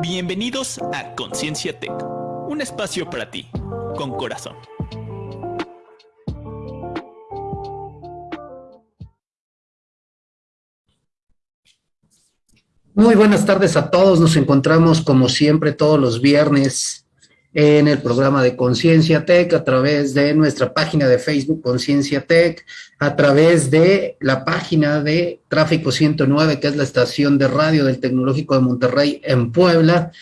Bienvenidos a Conciencia Tech, un espacio para ti, con corazón. Muy buenas tardes a todos, nos encontramos como siempre todos los viernes en el programa de Conciencia Tech a través de nuestra página de Facebook Conciencia Tech, a través de la página de Tráfico 109, que es la estación de radio del Tecnológico de Monterrey en Puebla,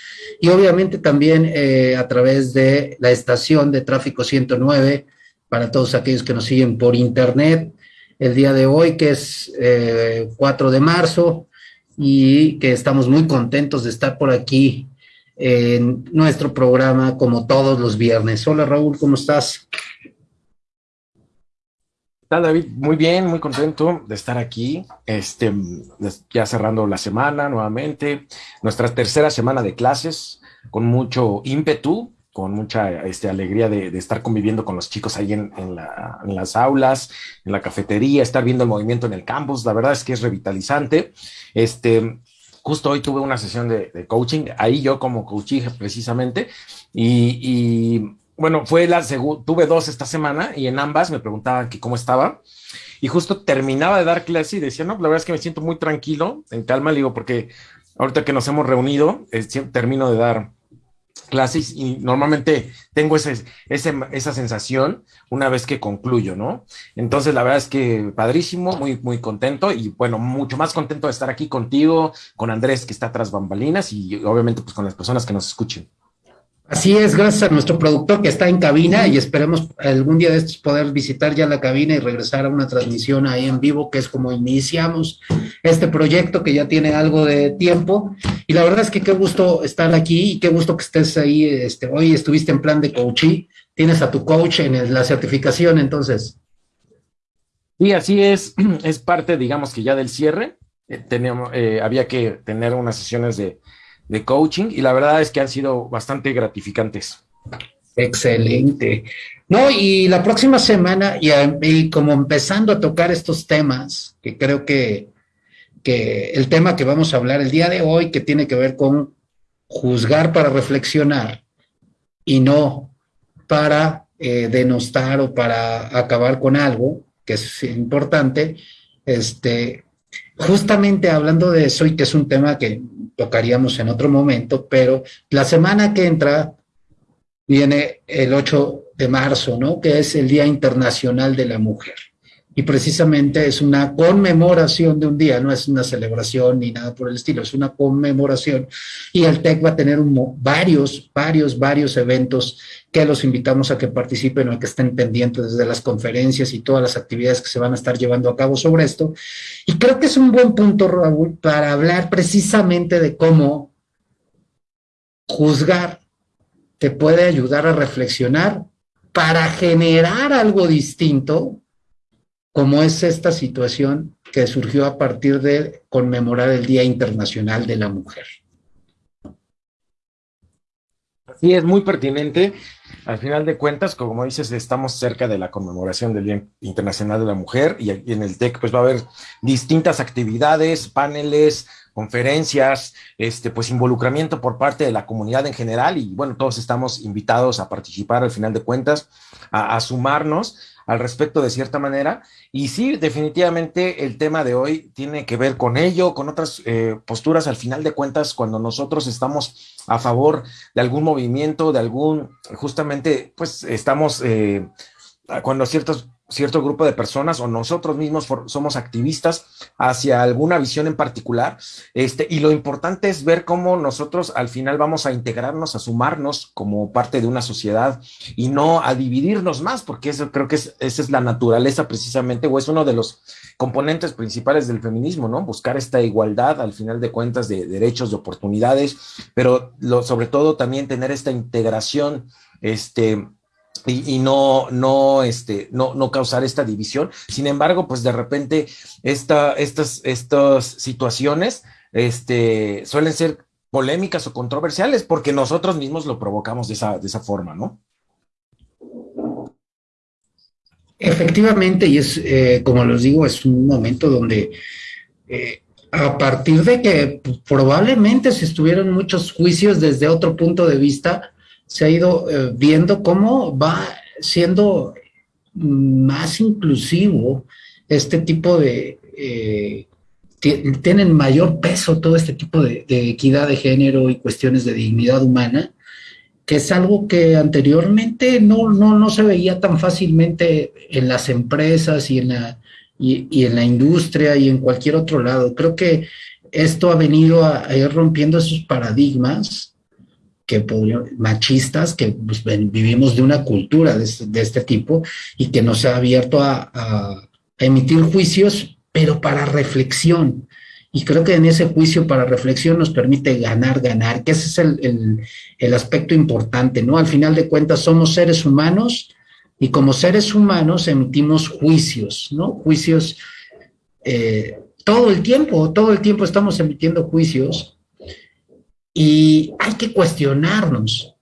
y obviamente también eh, a través de la estación de Tráfico 109 para todos aquellos que nos siguen por internet el día de hoy, que es 4 eh, de marzo, y que estamos muy contentos de estar por aquí en nuestro programa como todos los viernes. Hola Raúl, ¿cómo estás? tal, David? Muy bien, muy contento de estar aquí, este, ya cerrando la semana nuevamente, nuestra tercera semana de clases, con mucho ímpetu, con mucha este, alegría de, estar conviviendo con los chicos ahí en, las aulas, en la cafetería, estar viendo el movimiento en el campus, la verdad es que es revitalizante. Este, justo hoy tuve una sesión de, coaching, ahí yo como coachí precisamente, y, bueno, fue la tuve dos esta semana y en ambas me preguntaban que cómo estaba. Y justo terminaba de dar clase y decía, no, la verdad es que me siento muy tranquilo, en calma, le digo, porque ahorita que nos hemos reunido, termino de dar clases y normalmente tengo ese, esa sensación una vez que concluyo, ¿no? Entonces, la verdad es que padrísimo, muy, muy contento y bueno, mucho más contento de estar aquí contigo, con Andrés que está tras bambalinas y obviamente pues con las personas que nos escuchen. Así es, gracias a nuestro productor que está en cabina y esperemos algún día de estos poder visitar ya la cabina y regresar a una transmisión ahí en vivo, que es como iniciamos este proyecto que ya tiene algo de tiempo. Y la verdad es que qué gusto estar aquí y qué gusto que estés ahí. Este, hoy estuviste en plan de coaching, tienes a tu coach en la certificación, entonces. Y así es, es parte, digamos que ya del cierre. Eh, teníamos, eh, había que tener unas sesiones de de coaching y la verdad es que han sido bastante gratificantes. Excelente. No, y la próxima semana, y, como empezando a tocar estos temas, que creo que, que el tema que vamos a hablar el día de hoy, que tiene que ver con juzgar para reflexionar y no para eh, denostar o para acabar con algo, que es importante, este, justamente hablando de eso y que es un tema que tocaríamos en otro momento, pero la semana que entra viene el 8 de marzo, ¿no? Que es el Día Internacional de la Mujer. Y precisamente es una conmemoración de un día, no es una celebración ni nada por el estilo, es una conmemoración. Y el TEC va a tener varios, varios, varios eventos que los invitamos a que participen o a que estén pendientes desde las conferencias y todas las actividades que se van a estar llevando a cabo sobre esto. Y creo que es un buen punto, Raúl, para hablar precisamente de cómo juzgar te puede ayudar a reflexionar para generar algo distinto, como es esta situación que surgió a partir de conmemorar el Día Internacional de la Mujer. Sí, es muy pertinente. Al final de cuentas, como dices, estamos cerca de la conmemoración del Día Internacional de la Mujer y en el TEC pues va a haber distintas actividades, paneles, conferencias, este, pues involucramiento por parte de la comunidad en general y bueno, todos estamos invitados a participar al final de cuentas, a sumarnos al respecto de cierta manera. Y sí, definitivamente el tema de hoy tiene que ver con ello, con otras eh, posturas. Al final de cuentas, cuando nosotros estamos a favor de algún movimiento, de algún, justamente, pues estamos, eh, cuando ciertos cierto grupo de personas o nosotros mismos somos activistas hacia alguna visión en particular. Este, y lo importante es ver cómo nosotros al final vamos a integrarnos, a sumarnos como parte de una sociedad y no a dividirnos más, porque eso creo que es, esa es la naturaleza precisamente, o es uno de los componentes principales del feminismo, ¿no? Buscar esta igualdad al final de cuentas de derechos, de oportunidades, pero lo, sobre todo también tener esta integración, este, y, no, no, este, no, no causar esta división. Sin embargo, pues de repente esta, estas, estas situaciones este, suelen ser polémicas o controversiales porque nosotros mismos lo provocamos de esa, de esa forma, ¿no? Efectivamente, y es, eh, como les digo, es un momento donde eh, A partir de que probablemente se estuvieron muchos juicios desde otro punto de vista, se ha ido eh, viendo cómo va siendo más inclusivo este tipo de... Eh, tienen mayor peso todo este tipo de, equidad de género y cuestiones de dignidad humana, que es algo que anteriormente no, no, no se veía tan fácilmente en las empresas y en, la, y, en la industria y en cualquier otro lado. Creo que esto ha venido a, ir rompiendo esos paradigmas que machistas que pues, vivimos de una cultura de este, tipo y que nos ha abierto a emitir juicios pero para reflexión. Y creo que en ese juicio para reflexión nos permite ganar, ganar, que ese es el, aspecto importante, ¿no? Al final de cuentas somos seres humanos y como seres humanos emitimos juicios, ¿no? Juicios eh, todo el tiempo, todo el tiempo estamos emitiendo juicios y hay que cuestionarnos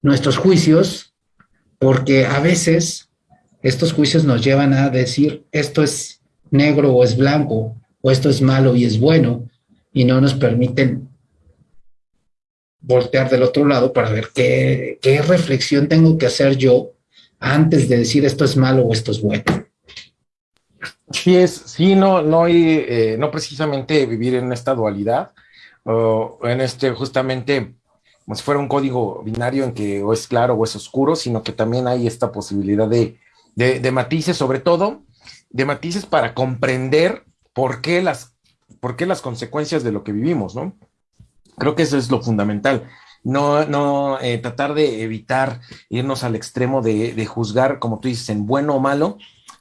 nuestros juicios porque a veces estos juicios nos llevan a decir esto es negro o es blanco, o esto es malo y es bueno, y no nos permiten voltear del otro lado para ver qué, reflexión tengo que hacer yo antes de decir esto es malo o esto es bueno. Sí, es, sí, no, no, eh, no precisamente vivir en esta dualidad, en este justamente como si fuera un código binario en que o es claro o es oscuro, sino que también hay esta posibilidad de, de matices, sobre todo de matices para comprender por qué las, por qué las consecuencias de lo que vivimos, ¿no? Creo que eso es lo fundamental. No, no eh, tratar de evitar irnos al extremo de, de, juzgar, como tú dices, en bueno o malo,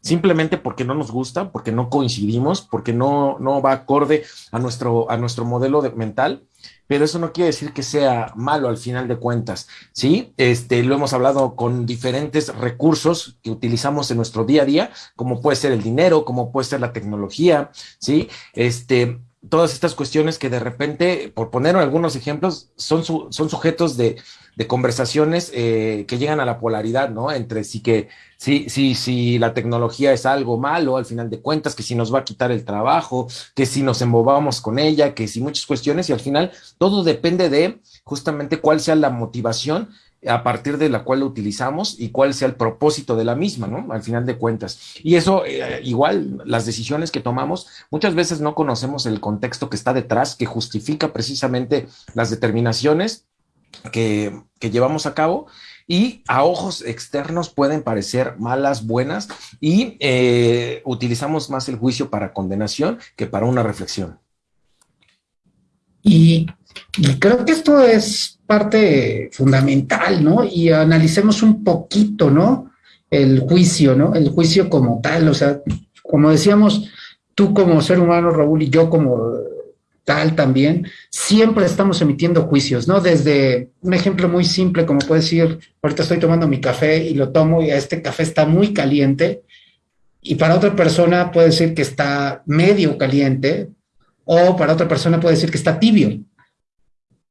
simplemente porque no nos gusta, porque no coincidimos, porque no, no va acorde a nuestro, a nuestro modelo de, mental pero eso no quiere decir que sea malo al final de cuentas, ¿sí? Este, lo hemos hablado con diferentes recursos que utilizamos en nuestro día a día, como puede ser el dinero, como puede ser la tecnología, ¿sí? Este, todas estas cuestiones que de repente, por poner algunos ejemplos, son, son sujetos de, de conversaciones eh, que llegan a la polaridad, ¿no? Entre sí que, sí, sí, sí, la tecnología es algo malo al final de cuentas, que si nos va a quitar el trabajo, que si nos embobamos con ella, que si muchas cuestiones, y al final todo depende de justamente cuál sea la motivación a partir de la cual lo utilizamos y cuál sea el propósito de la misma, ¿no? Al final de cuentas. Y eso, eh, igual, las decisiones que tomamos, muchas veces no conocemos el contexto que está detrás, que justifica precisamente las determinaciones que, llevamos a cabo y a ojos externos pueden parecer malas, buenas y eh, utilizamos más el juicio para condenación que para una reflexión. Y, creo que esto es parte fundamental, ¿no? Y analicemos un poquito, ¿no? El juicio, ¿no? El juicio como tal, o sea, como decíamos, tú como ser humano, Raúl, y yo como tal también, siempre estamos emitiendo juicios, ¿no? Desde un ejemplo muy simple, como puede decir, ahorita estoy tomando mi café y lo tomo y este café está muy caliente, y para otra persona puede decir que está medio caliente, o para otra persona puede decir que está tibio,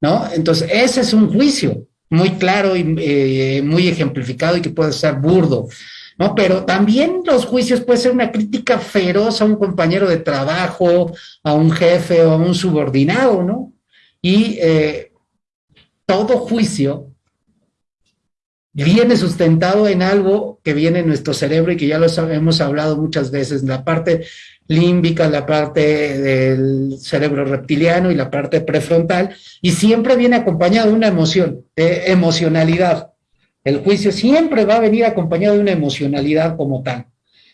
¿no? Entonces, ese es un juicio muy claro y eh, muy ejemplificado y que puede ser burdo. ¿No? Pero también los juicios puede ser una crítica feroz a un compañero de trabajo, a un jefe o a un subordinado, ¿no? Y eh, todo juicio viene sustentado en algo que viene en nuestro cerebro y que ya lo hemos hablado muchas veces, la parte límbica, la parte del cerebro reptiliano y la parte prefrontal, y siempre viene acompañado de una emoción, de emocionalidad. El juicio siempre va a venir acompañado de una emocionalidad como tal.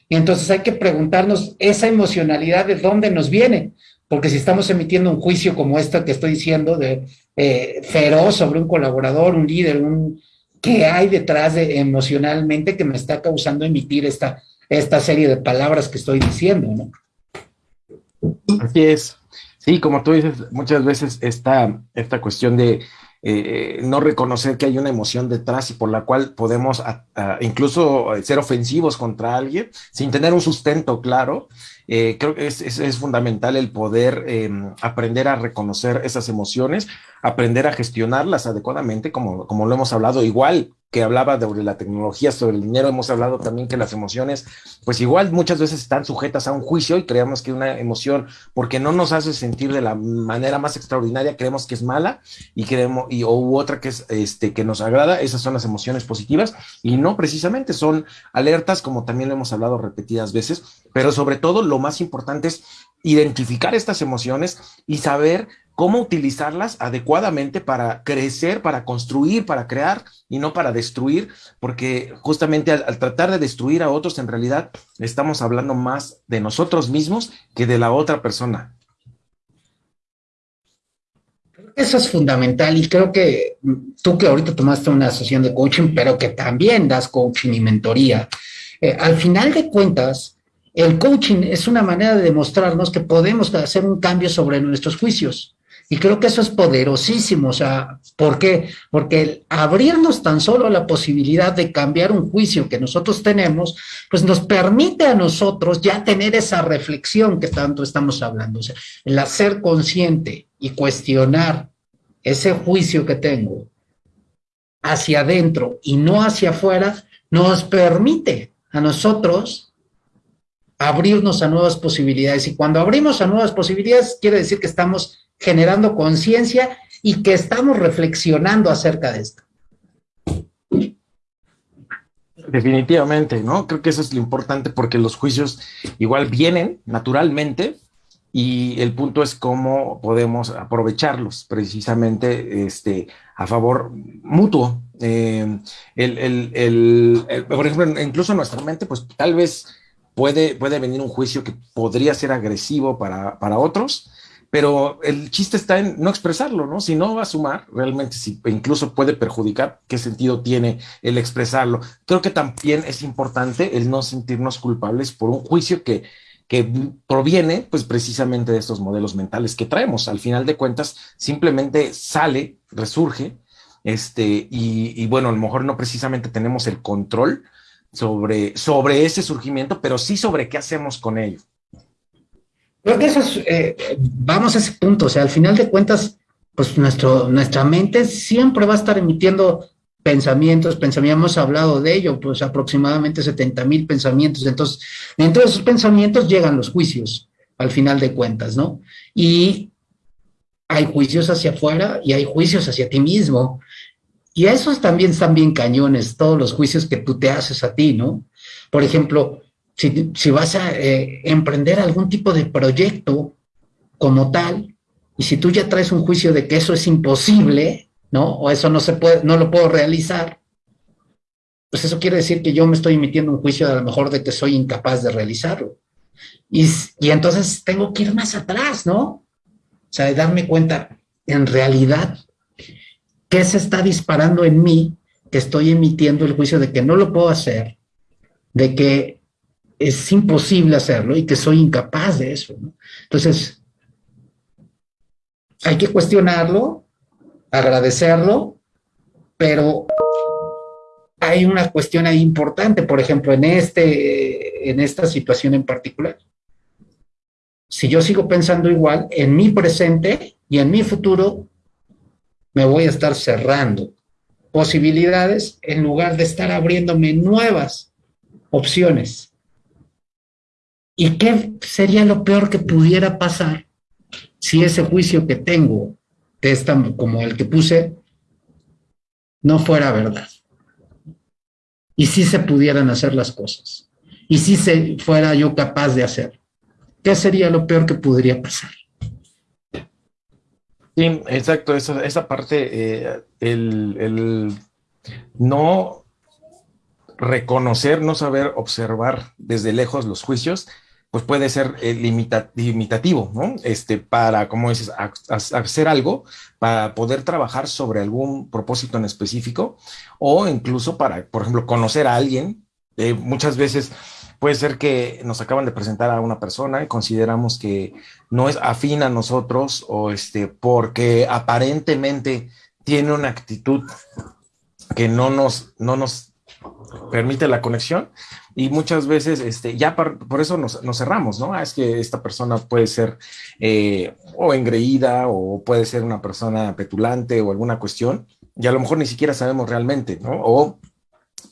Y entonces hay que preguntarnos esa emocionalidad de dónde nos viene, porque si estamos emitiendo un juicio como este que estoy diciendo, de eh, feroz sobre un colaborador, un líder, un, ¿qué hay detrás de emocionalmente que me está causando emitir esta, esta serie de palabras que estoy diciendo? ¿no? Así es. Sí, como tú dices, muchas veces esta, esta cuestión de eh, no reconocer que hay una emoción detrás y por la cual podemos incluso ser ofensivos contra alguien sin tener un sustento claro. Eh, creo que es, es, fundamental el poder em, aprender a reconocer esas emociones, aprender a gestionarlas adecuadamente, como, como lo hemos hablado, igual que hablaba sobre la tecnología, sobre el dinero, hemos hablado también que las emociones, pues igual muchas veces están sujetas a un juicio y creemos que una emoción, porque no nos hace sentir de la manera más extraordinaria, creemos que es mala y creemos, y, o otra que es, este, que nos agrada, esas son las emociones positivas y no precisamente son alertas, como también lo hemos hablado repetidas veces, pero sobre todo lo más importante es identificar estas emociones y saber cómo utilizarlas adecuadamente para crecer, para construir, para crear y no para destruir, porque justamente al, tratar de destruir a otros, en realidad estamos hablando más de nosotros mismos que de la otra persona. Eso es fundamental y creo que tú que ahorita tomaste una sesión de coaching, pero que también das coaching y mentoría, eh, al final de cuentas, el coaching es una manera de demostrarnos que podemos hacer un cambio sobre nuestros juicios. Y creo que eso es poderosísimo. O sea, ¿por qué? Porque abrirnos tan solo a la posibilidad de cambiar un juicio que nosotros tenemos, pues nos permite a nosotros ya tener esa reflexión que tanto estamos hablando. O sea, el hacer consciente y cuestionar ese juicio que tengo hacia adentro y no hacia afuera, nos permite a nosotros abrirnos a nuevas posibilidades. Y cuando abrimos a nuevas posibilidades, quiere decir que estamos generando conciencia y que estamos reflexionando acerca de esto. Definitivamente, ¿no? Creo que eso es lo importante porque los juicios igual vienen naturalmente y el punto es cómo podemos aprovecharlos precisamente este, a favor mutuo. Eh, por ejemplo, incluso nuestra mente, pues tal vez puede, puede venir un juicio que podría ser agresivo para, para otros, pero el chiste está en no expresarlo, ¿no? Si no va a sumar, realmente si incluso puede perjudicar, ¿qué sentido tiene el expresarlo? Creo que también es importante el no sentirnos culpables por un juicio que, que proviene pues precisamente de estos modelos mentales que traemos. Al final de cuentas, simplemente sale, resurge, este, y, y bueno, a lo mejor no precisamente tenemos el control sobre, sobre ese surgimiento, pero sí sobre qué hacemos con ello. Eh, vamos a ese punto, o sea, al final de cuentas, pues nuestro, nuestra mente siempre va a estar emitiendo pensamientos, pensamientos, hemos hablado de ello, pues aproximadamente 70 mil pensamientos, entonces, dentro de esos pensamientos llegan los juicios, al final de cuentas, ¿no? Y hay juicios hacia afuera y hay juicios hacia ti mismo, y esos también están bien cañones, todos los juicios que tú te haces a ti, ¿no? Por ejemplo, si, vas a eh, emprender algún tipo de proyecto como tal, y si tú ya traes un juicio de que eso es imposible, ¿no? O eso no se puede, no lo puedo realizar, pues eso quiere decir que yo me estoy emitiendo un juicio a lo mejor de que soy incapaz de realizarlo. Y, y entonces tengo que ir más atrás, ¿no? O sea, de darme cuenta, en realidad, ¿qué se está disparando en mí que estoy emitiendo el juicio de que no lo puedo hacer, de que es imposible hacerlo y que soy incapaz de eso. Entonces, hay que cuestionarlo, agradecerlo, pero hay una cuestión ahí importante, por ejemplo, en, este, en esta situación en particular. Si yo sigo pensando igual, en mi presente y en mi futuro, me voy a estar cerrando posibilidades en lugar de estar abriéndome nuevas opciones. ¿Y qué sería lo peor que pudiera pasar si ese juicio que tengo, de esta, como el que puse, no fuera verdad? Y si se pudieran hacer las cosas. Y si se fuera yo capaz de hacer. ¿Qué sería lo peor que podría pasar? Sí, exacto, esa, esa parte, eh, el, el no reconocer, no saber observar desde lejos los juicios, pues puede ser eh, limitativo, ¿no? Este, para, como dices, hacer algo, para poder trabajar sobre algún propósito en específico, o incluso para, por ejemplo, conocer a alguien. Eh, muchas veces puede ser que nos acaban de presentar a una persona y consideramos que no es afín a nosotros, o este, porque aparentemente tiene una actitud que no nos, no nos permite la conexión y muchas veces este, ya por, eso nos, cerramos, ¿no? Ah, es que esta persona puede ser eh, o engreída o puede ser una persona petulante o alguna cuestión y a lo mejor ni siquiera sabemos realmente, ¿no? O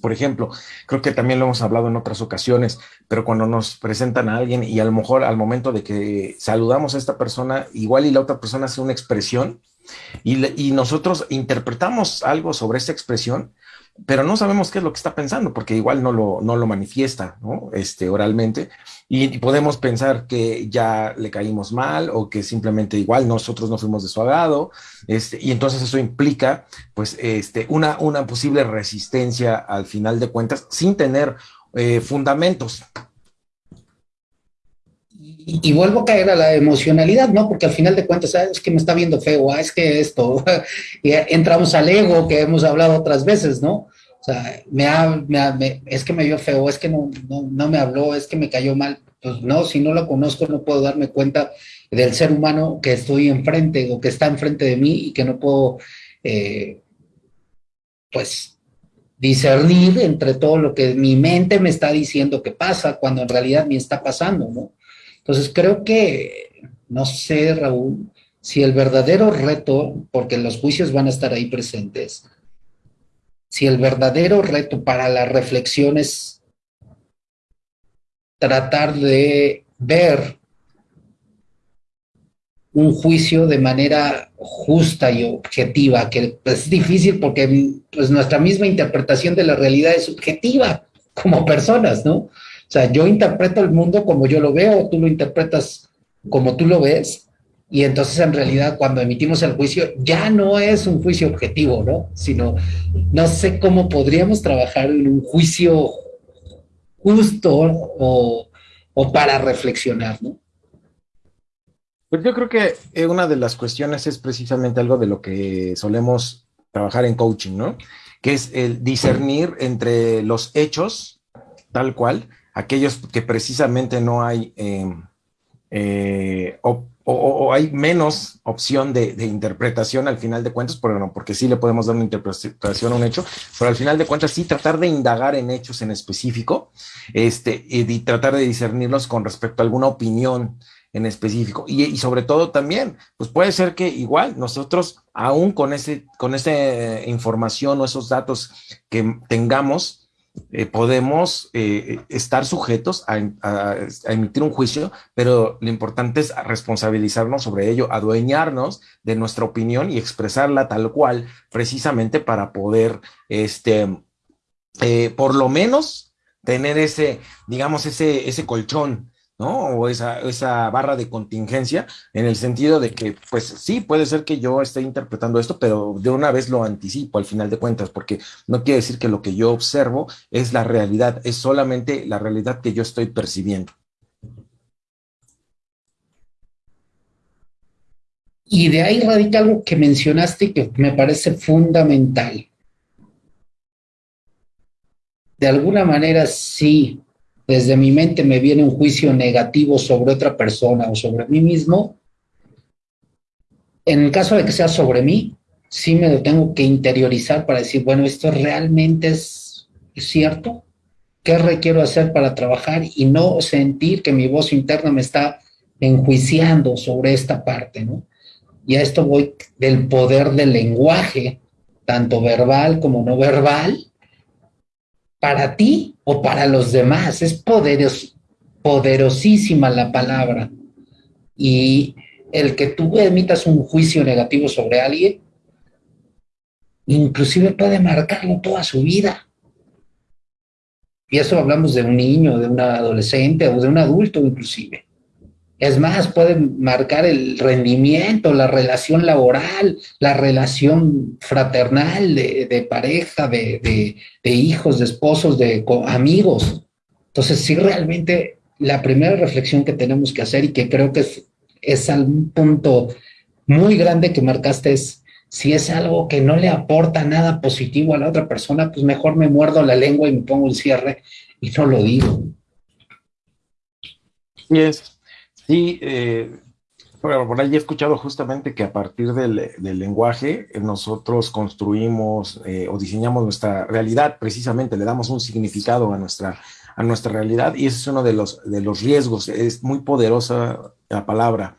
por ejemplo, creo que también lo hemos hablado en otras ocasiones, pero cuando nos presentan a alguien y a lo mejor al momento de que saludamos a esta persona, igual y la otra persona hace una expresión y, y nosotros interpretamos algo sobre esa expresión, pero no sabemos qué es lo que está pensando, porque igual no lo, no lo manifiesta ¿no? Este, oralmente, y, podemos pensar que ya le caímos mal o que simplemente igual nosotros no fuimos de su agrado, este, y entonces eso implica pues este, una, una posible resistencia al final de cuentas sin tener eh, fundamentos. Y, vuelvo a caer a la emocionalidad, ¿no? Porque al final de cuentas, ah, es que me está viendo feo, ah, es que esto, y entramos al ego que hemos hablado otras veces, ¿no? O sea, me, me, es que me vio feo, es que no, no, me habló, es que me cayó mal. Pues no, si no lo conozco, no puedo darme cuenta del ser humano que estoy enfrente o que está enfrente de mí y que no puedo, eh, pues, discernir entre todo lo que mi mente me está diciendo que pasa cuando en realidad me está pasando, ¿no? Entonces creo que, no sé, Raúl, si el verdadero reto, porque los juicios van a estar ahí presentes, si el verdadero reto para la reflexión es tratar de ver un juicio de manera justa y objetiva, que es difícil porque pues, nuestra misma interpretación de la realidad es subjetiva como personas, ¿no? O sea, yo interpreto el mundo como yo lo veo, tú lo interpretas como tú lo ves, y entonces en realidad cuando emitimos el juicio ya no es un juicio objetivo, ¿no? Sino no sé cómo podríamos trabajar en un juicio justo o, o para reflexionar, ¿no? Pues yo creo que eh, una de las cuestiones es precisamente algo de lo que solemos trabajar en coaching, ¿no? Que es el discernir entre los hechos, tal cual, aquellos que precisamente no hay em, eh, o, hay menos opción de, interpretación al final de cuentas, porque, porque sí le podemos dar una interpretación a un hecho, pero al final de cuentas sí tratar de indagar en hechos en específico este, y, tratar de discernirlos con respecto a alguna opinión en específico. Y, sobre todo también, pues puede ser que igual nosotros, aún con, ese, con esa información o esos datos que tengamos, eh, podemos eh, estar sujetos a, emitir un juicio, pero lo importante es responsabilizarnos sobre ello, adueñarnos de nuestra opinión y expresarla tal cual, precisamente para poder, este, eh, por lo menos, tener ese, digamos, ese, ese colchón ¿no? O esa, esa barra de contingencia en el sentido de que, pues sí, puede ser que yo esté interpretando esto, pero de una vez lo anticipo al final de cuentas, porque no quiere decir que lo que yo observo es la realidad, es solamente la realidad que yo estoy percibiendo. Y de ahí radica algo que mencionaste que me parece fundamental. De alguna manera sí, desde mi mente me viene un juicio negativo sobre otra persona o sobre mí mismo, en el caso de que sea sobre mí, sí me lo tengo que interiorizar para decir, bueno, esto realmente es, cierto. ¿Qué requiero hacer para trabajar y no sentir que mi voz interna me está enjuiciando sobre esta parte, ¿no? Y a esto voy del poder del lenguaje, tanto verbal como no verbal, para ti o para los demás. Es poderos, poderosísima la palabra. Y el que tú emitas un juicio negativo sobre alguien, inclusive puede marcarlo toda su vida. Y eso hablamos de un niño, de un adolescente o de un adulto inclusive. Es más, pueden marcar el rendimiento, la relación laboral, la relación fraternal de, pareja, de, hijos, de esposos, de amigos. Entonces, sí, realmente la primera reflexión que tenemos que hacer y que creo que es, es un punto muy grande que marcaste es, si es algo que no le aporta nada positivo a la otra persona, pues mejor me muerdo la lengua y me pongo un cierre y no lo digo. Y es Sí, eh, por ahí he escuchado justamente que a partir del, lenguaje eh, nosotros construimos eh, o diseñamos nuestra realidad, precisamente le damos un significado a nuestra, a nuestra realidad y ese es uno de los, de los riesgos, es muy poderosa la palabra.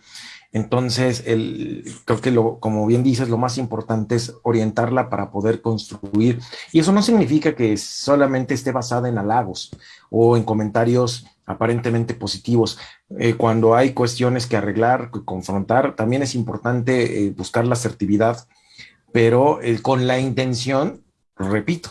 Entonces, el, creo que lo, como bien dices, lo más importante es orientarla para poder construir. Y eso no significa que solamente esté basada en halagos o en comentarios aparentemente positivos. Eh, cuando hay cuestiones que arreglar, que confrontar, también es importante eh, buscar la asertividad, pero eh, con la intención, repito,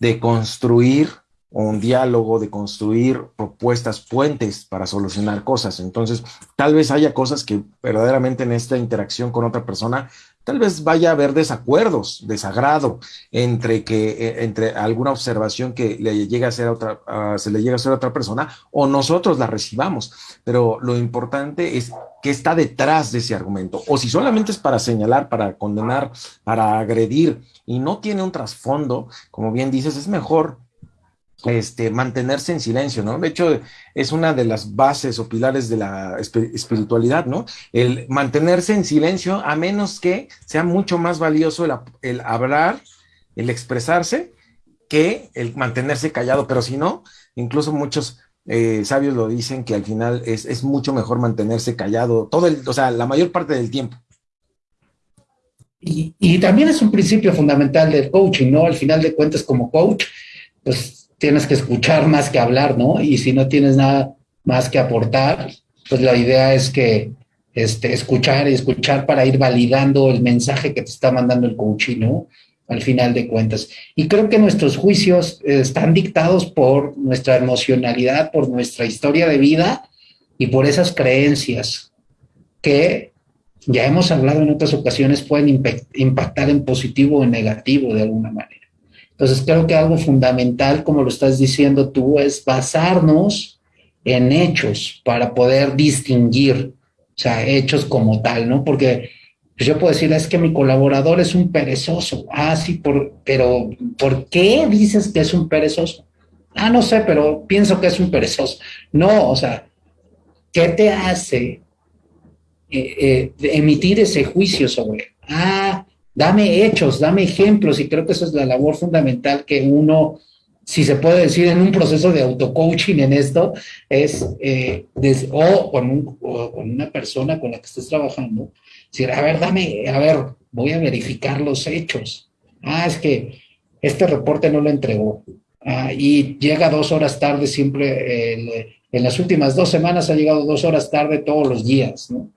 de construir un diálogo, de construir propuestas, puentes para solucionar cosas. Entonces, tal vez haya cosas que verdaderamente en esta interacción con otra persona, tal vez vaya a haber desacuerdos, desagrado entre que eh, entre alguna observación que le llegue a hacer a otra, se le llegue a hacer a otra persona o nosotros la recibamos. Pero lo importante es qué está detrás de ese argumento. O si solamente es para señalar, para condenar, para agredir y no tiene un trasfondo, como bien dices, es mejor este, mantenerse en silencio, ¿no? De hecho, es una de las bases o pilares de la espiritualidad, ¿no? El mantenerse en silencio, a menos que sea mucho más valioso el, hablar, el expresarse, que el mantenerse callado, pero si no, incluso muchos eh, sabios lo dicen que al final es, mucho mejor mantenerse callado, todo el, o sea, la mayor parte del tiempo. Y, y también es un principio fundamental del coaching, ¿no? Al final de cuentas, como coach, pues tienes que escuchar más que hablar, ¿no? Y si no tienes nada más que aportar, pues la idea es que este, escuchar escuchar para ir validando el mensaje que te está mandando el coaching, ¿no? Al final de cuentas. Y creo que nuestros juicios están dictados por nuestra emocionalidad, por nuestra historia de vida y por esas creencias que ya hemos hablado en otras ocasiones pueden impactar en positivo o en negativo de alguna manera. Entonces creo que algo fundamental, como lo estás diciendo tú, es basarnos en hechos para poder distinguir, o sea, hechos como tal, ¿no? Porque pues, yo puedo decir, es que mi colaborador es un perezoso. Ah, sí, por, pero ¿por qué dices que es un perezoso? Ah, no sé, pero pienso que es un perezoso. No, o sea, ¿qué te hace eh, eh, emitir ese juicio sobre? Ah, dame hechos, dame ejemplos, y creo que esa es la labor fundamental que uno, si se puede decir, en un proceso de auto-coaching en esto, es, eh, o, con una persona con la que estés trabajando, decir, a ver, dame, a ver, voy a verificar los hechos. Ah, es que este reporte no lo entregó. Ah, y llega dos horas tarde siempre, en las últimas dos semanas ha llegado dos horas tarde todos los días, ¿no?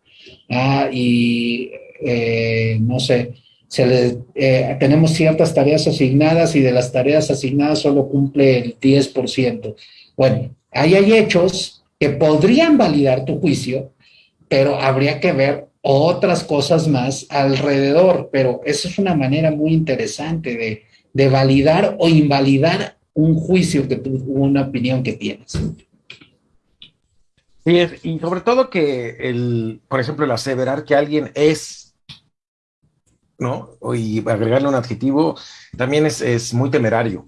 Ah, y eh, no sé, se le, eh, tenemos ciertas tareas asignadas y de las tareas asignadas solo cumple el 10%. Bueno, ahí hay hechos que podrían validar tu juicio, pero habría que ver otras cosas más alrededor, pero eso es una manera muy interesante de, de validar o invalidar un juicio que tú, una opinión que tienes. Sí, y sobre todo que el, por ejemplo, el aseverar que alguien es ¿no? Y agregarle un adjetivo también es, muy temerario,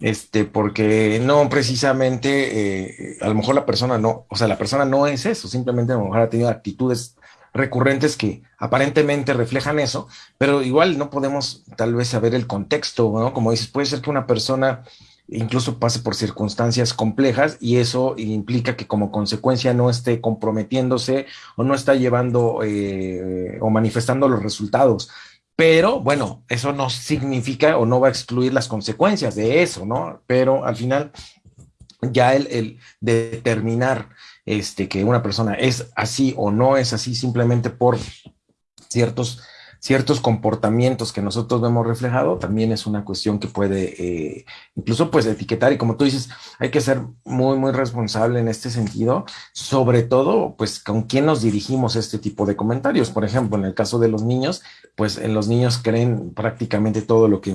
este, porque no precisamente, eh, a lo mejor la persona no, o sea, la persona no es eso, simplemente a lo mejor ha tenido actitudes recurrentes que aparentemente reflejan eso, pero igual no podemos tal vez saber el contexto, ¿no? Como dices, puede ser que una persona incluso pase por circunstancias complejas y eso implica que como consecuencia no esté comprometiéndose o no está llevando eh, o manifestando los resultados pero bueno, eso no significa o no va a excluir las consecuencias de eso, ¿no? Pero al final, ya el, determinar este, que una persona es así o no es así simplemente por ciertos ciertos comportamientos que nosotros vemos reflejado, también es una cuestión que puede eh, incluso pues etiquetar y como tú dices, hay que ser muy, muy responsable en este sentido, sobre todo pues con quién nos dirigimos este tipo de comentarios. Por ejemplo, en el caso de los niños, pues en los niños creen prácticamente todo lo que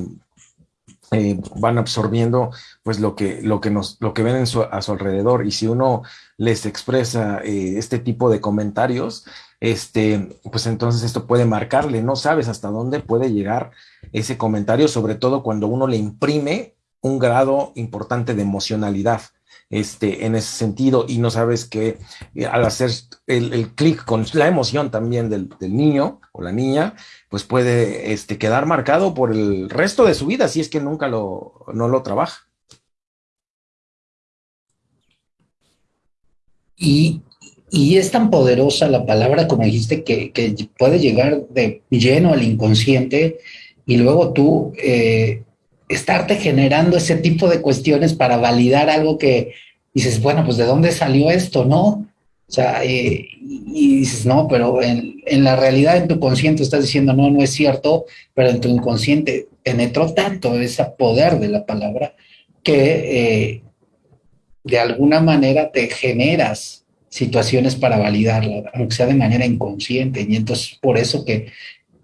eh, van absorbiendo pues lo que, lo que, nos, lo que ven a su alrededor y si uno les expresa eh, este tipo de comentarios, este, pues entonces esto puede marcarle, no sabes hasta dónde puede llegar ese comentario, sobre todo cuando uno le imprime un grado importante de emocionalidad. Este, en ese sentido, y no sabes que eh, al hacer el, el clic con la emoción también del, del, niño o la niña, pues puede este, quedar marcado por el resto de su vida si es que nunca lo, no lo trabaja. Y Y es tan poderosa la palabra, como dijiste, que, puede llegar de lleno al inconsciente y luego tú eh, estarte generando ese tipo de cuestiones para validar algo que dices, bueno, pues de dónde salió esto, ¿no? O sea, eh, y dices, no, pero en, la realidad, en tu consciente estás diciendo, no, no es cierto, pero en tu inconsciente penetró tanto ese poder de la palabra que eh, de alguna manera te generas situaciones para validarla, aunque sea de manera inconsciente. Y entonces por eso que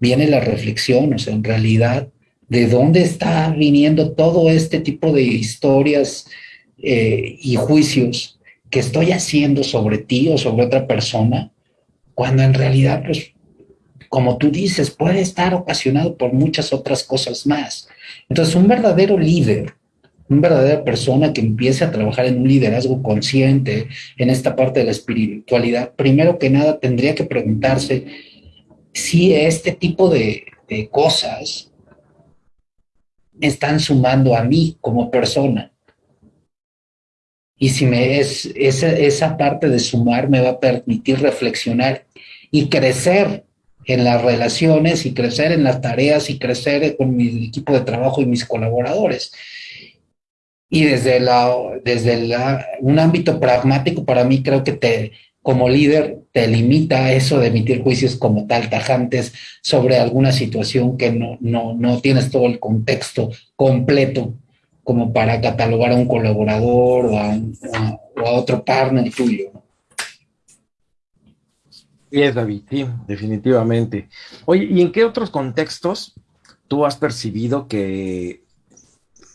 viene la reflexión, o sea, en realidad, ¿de dónde está viniendo todo este tipo de historias eh, y juicios que estoy haciendo sobre ti o sobre otra persona? Cuando en realidad, pues, como tú dices, puede estar ocasionado por muchas otras cosas más. Entonces, un verdadero líder una verdadera persona que empiece a trabajar en un liderazgo consciente en esta parte de la espiritualidad, primero que nada tendría que preguntarse si este tipo de, cosas están sumando a mí como persona. Y si me es esa, esa parte de sumar me va a permitir reflexionar y crecer en las relaciones y crecer en las tareas y crecer con mi equipo de trabajo y mis colaboradores. Y desde, la, desde la, un ámbito pragmático, para mí creo que te, como líder te limita eso de emitir juicios como tal, tajantes, sobre alguna situación que no, no, no tienes todo el contexto completo como para catalogar a un colaborador o a, o a otro partner tuyo. Sí, es David, sí, definitivamente. Oye, ¿y en qué otros contextos tú has percibido que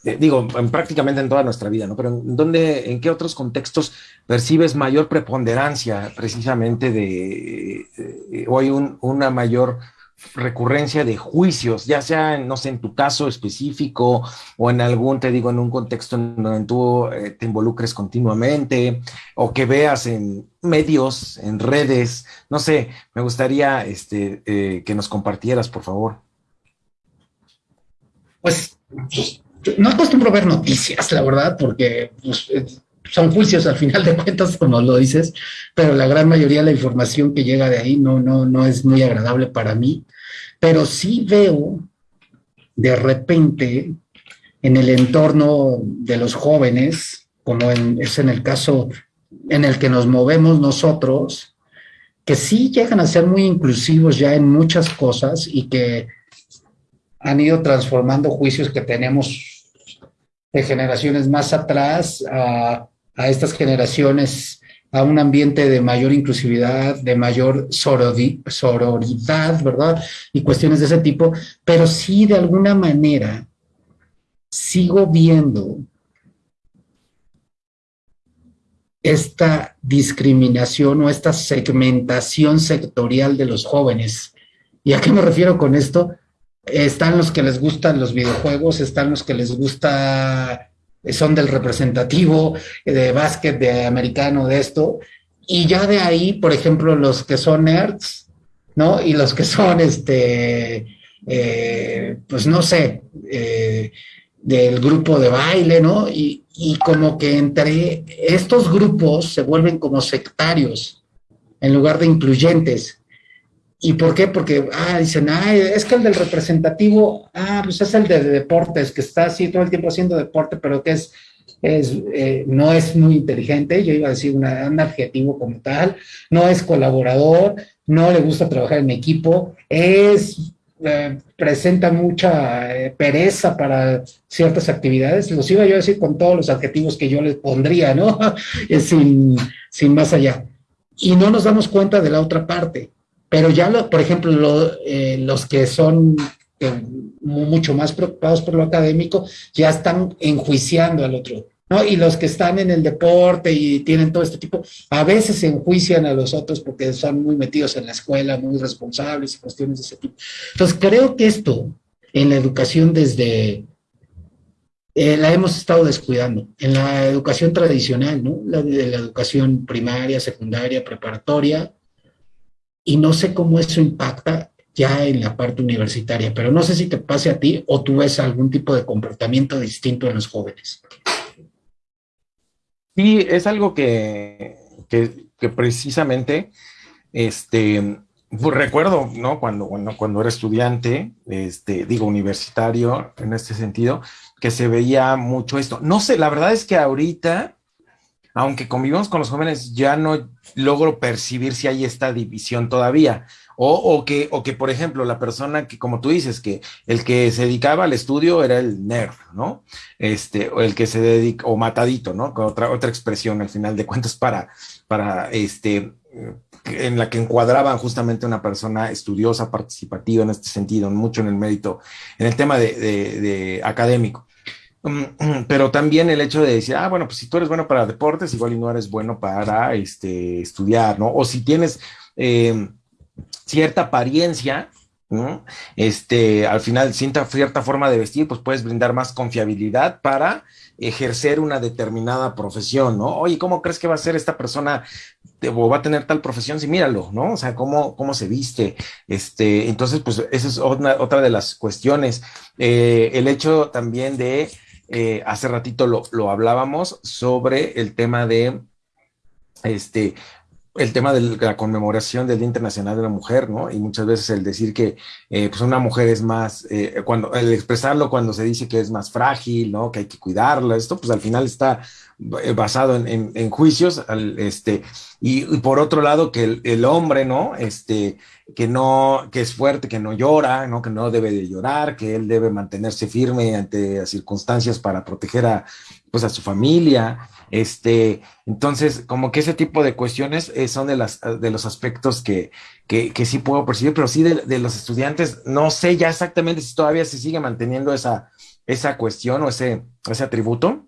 eh, digo, en, prácticamente en toda nuestra vida, ¿no? Pero ¿en, dónde, en qué otros contextos percibes mayor preponderancia precisamente de, eh, o hay una mayor recurrencia de juicios, ya sea, no sé, en tu caso específico o en algún, te digo, en un contexto en donde tú eh, te involucres continuamente o que veas en medios, en redes, no sé, me gustaría este, que nos compartieras, por favor. Pues no acostumbro ver noticias, la verdad, porque pues, son juicios al final de cuentas, como lo dices, pero la gran mayoría de la información que llega de ahí no, no, no es muy agradable para mí. Pero sí veo de repente en el entorno de los jóvenes, como es en el caso en el que nos movemos nosotros, que sí llegan a ser muy inclusivos ya en muchas cosas y que han ido transformando juicios que tenemos de generaciones más atrás a, estas generaciones a un ambiente de mayor inclusividad, de mayor sororidad, ¿verdad? Y cuestiones de ese tipo, pero sí de alguna manera sigo viendo esta discriminación o esta segmentación sectorial de los jóvenes. ¿Y a qué me refiero con esto? Están los que les gustan los videojuegos, están los que les gusta, son del representativo, de básquet, de americano, de esto, y ya de ahí, por ejemplo, los que son nerds, ¿no? Y los que son, este, eh, pues no sé, eh, del grupo de baile, ¿no? Y, y como que entre estos grupos se vuelven como sectarios en lugar de incluyentes. ¿Y por qué? Porque, ah, dicen, ah, es que el del representativo, ah, pues es el de, deportes, que está así todo el tiempo haciendo deporte, pero que es, eh, no es muy inteligente, yo iba a decir un adjetivo como tal, no es colaborador, no le gusta trabajar en equipo, es, eh, presenta mucha eh, pereza para ciertas actividades, los iba yo a decir con todos los adjetivos que yo les pondría, ¿no? sin, sin más allá. Y no nos damos cuenta de la otra parte pero ya, por ejemplo, eh, los que son eh, mucho más preocupados por lo académico ya están enjuiciando al otro. ¿no? Y los que están en el deporte y tienen todo este tipo, a veces enjuician a los otros porque son muy metidos en la escuela, muy responsables y cuestiones de ese tipo. Entonces, creo que esto en la educación desde, eh, la hemos estado descuidando. En la educación tradicional, ¿no? La, la educación primaria, secundaria, preparatoria, y no sé cómo eso impacta ya en la parte universitaria, pero no sé si te pase a ti o tú ves algún tipo de comportamiento distinto en los jóvenes. Sí, es algo que, que precisamente, este, pues recuerdo, ¿no? Cuando, cuando, cuando era estudiante, este, digo, universitario, en este sentido, que se veía mucho esto. No sé, la verdad es que ahorita, aunque convivimos con los jóvenes, ya no logro percibir si hay esta división todavía. O, que, o que, por ejemplo, la persona que, como tú dices, que el que se dedicaba al estudio era el nerd, ¿no? Este, o el que se dedica, o matadito, ¿no? Con otra, otra expresión al final de cuentas para, para, este, en la que encuadraban justamente una persona estudiosa, participativa en este sentido, mucho en el mérito, en el tema de, de académico. Pero también el hecho de decir, ah, bueno, pues si tú eres bueno para deportes, igual y no eres bueno para este, estudiar, ¿no? O si tienes eh, cierta apariencia, ¿no? Este, al final, cierta, cierta forma de vestir, pues puedes brindar más confiabilidad para ejercer una determinada profesión, ¿no? Oye, ¿cómo crees que va a ser esta persona o va a tener tal profesión? Sí, míralo, ¿no? O sea, cómo, cómo se viste. Este, entonces, pues esa es otra, otra de las cuestiones. Eh, el hecho también de eh, hace ratito lo, lo, hablábamos sobre el tema de, este, el tema de la conmemoración del Día Internacional de la Mujer, ¿no? Y muchas veces el decir que eh, pues una mujer es más, eh, cuando, el expresarlo cuando se dice que es más frágil, ¿no? Que hay que cuidarla, esto pues al final está basado en, en, juicios, al, este, y, por otro lado que el, el, hombre, ¿no? Este, que no, que es fuerte, que no llora, ¿no? Que no debe de llorar, que él debe mantenerse firme ante las circunstancias para proteger a, pues a su familia, este, entonces, como que ese tipo de cuestiones eh, son de, las, de los aspectos que, que, que sí puedo percibir, pero sí de, de, los estudiantes, no sé ya exactamente si todavía se sigue manteniendo esa, esa cuestión o ese, ese atributo,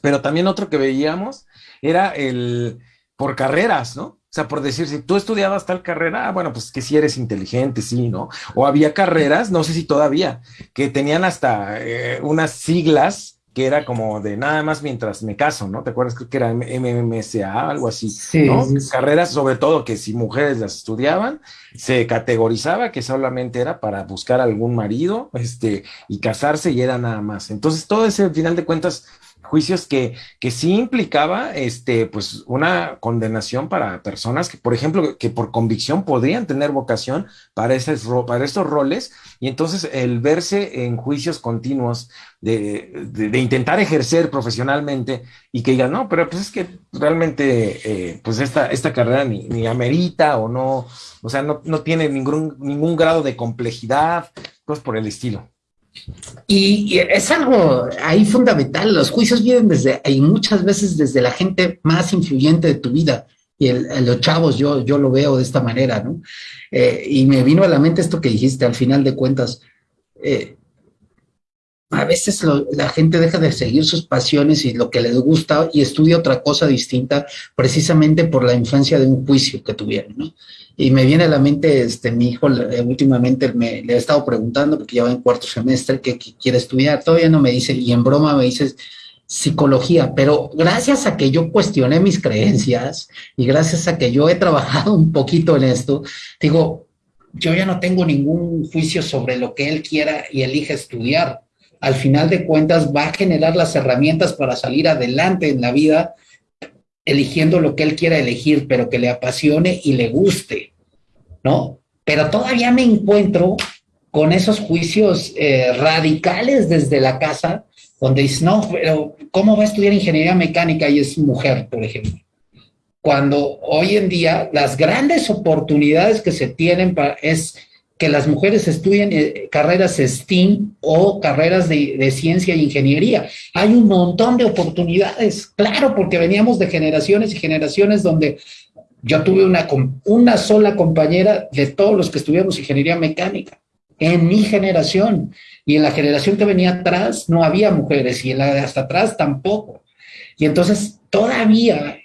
pero también otro que veíamos era el por carreras, ¿no? O sea, por decir, si tú estudiabas tal carrera, ah, bueno, pues que si eres inteligente, sí, ¿no? O había carreras, no sé si todavía, que tenían hasta eh, unas siglas que era como de nada más mientras me caso, ¿no? ¿Te acuerdas? Creo que era MMSA, algo así, sí, ¿no? Sí, sí. Carreras, sobre todo, que si mujeres las estudiaban, se categorizaba que solamente era para buscar algún marido, este, y casarse y era nada más. Entonces, todo ese, al final de cuentas, juicios que, que sí implicaba este, pues una condenación para personas que, por ejemplo, que por convicción podrían tener vocación para, ese, para estos roles y entonces el verse en juicios continuos de, de, de, intentar ejercer profesionalmente y que digan, no, pero pues es que realmente eh, pues esta, esta carrera ni, ni, amerita o no, o sea, no, no tiene ningún, ningún grado de complejidad, cosas por el estilo. Y, es algo ahí fundamental, los juicios vienen desde, y muchas veces desde la gente más influyente de tu vida, y los chavos yo, yo lo veo de esta manera, ¿no? Eh, y me vino a la mente esto que dijiste, al final de cuentas, eh, a veces lo, la gente deja de seguir sus pasiones y lo que les gusta y estudia otra cosa distinta precisamente por la infancia de un juicio que tuvieron, ¿no? Y me viene a la mente, este, mi hijo eh, últimamente me, le he estado preguntando, porque ya va en cuarto semestre, qué quiere estudiar. Todavía no me dice, y en broma me dice psicología, pero gracias a que yo cuestioné mis creencias y gracias a que yo he trabajado un poquito en esto, digo, yo ya no tengo ningún juicio sobre lo que él quiera y elige estudiar. Al final de cuentas va a generar las herramientas para salir adelante en la vida eligiendo lo que él quiera elegir, pero que le apasione y le guste, ¿no? Pero todavía me encuentro con esos juicios eh, radicales desde la casa, donde dices, no, pero ¿cómo va a estudiar ingeniería mecánica y es mujer, por ejemplo? Cuando hoy en día las grandes oportunidades que se tienen para, es que las mujeres estudien eh, carreras STEAM o carreras de, ciencia e ingeniería. Hay un montón de oportunidades, claro, porque veníamos de generaciones y generaciones donde yo tuve una, una sola compañera de todos los que estudiamos ingeniería mecánica en mi generación y en la generación que venía atrás no había mujeres y en la de hasta atrás tampoco. Y entonces todavía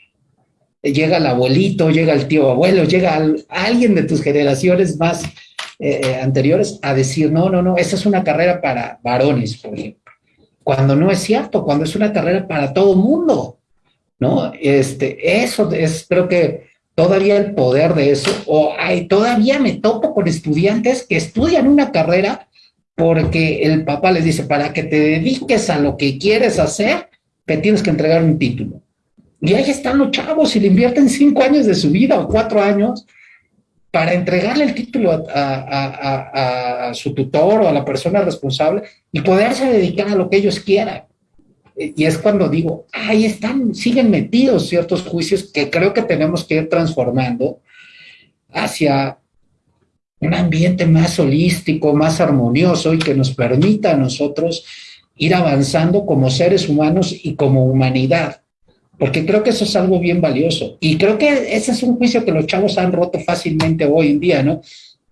llega el abuelito, llega el tío abuelo, llega al, alguien de tus generaciones más eh, eh, anteriores a decir, no, no, no, esa es una carrera para varones, por ejemplo. Cuando no es cierto, cuando es una carrera para todo mundo, ¿no? Este, eso es, creo que todavía el poder de eso, o hay, todavía me topo con estudiantes que estudian una carrera porque el papá les dice, para que te dediques a lo que quieres hacer, te tienes que entregar un título. Y ahí están los chavos y le invierten cinco años de su vida o cuatro años para entregarle el título a, su tutor o a la persona responsable y poderse dedicar a lo que ellos quieran. Y es cuando digo, ahí están, siguen metidos ciertos juicios que creo que tenemos que ir transformando hacia un ambiente más holístico, más armonioso y que nos permita a nosotros ir avanzando como seres humanos y como humanidad. Porque creo que eso es algo bien valioso. Y creo que ese es un juicio que los chavos han roto fácilmente hoy en día, ¿no?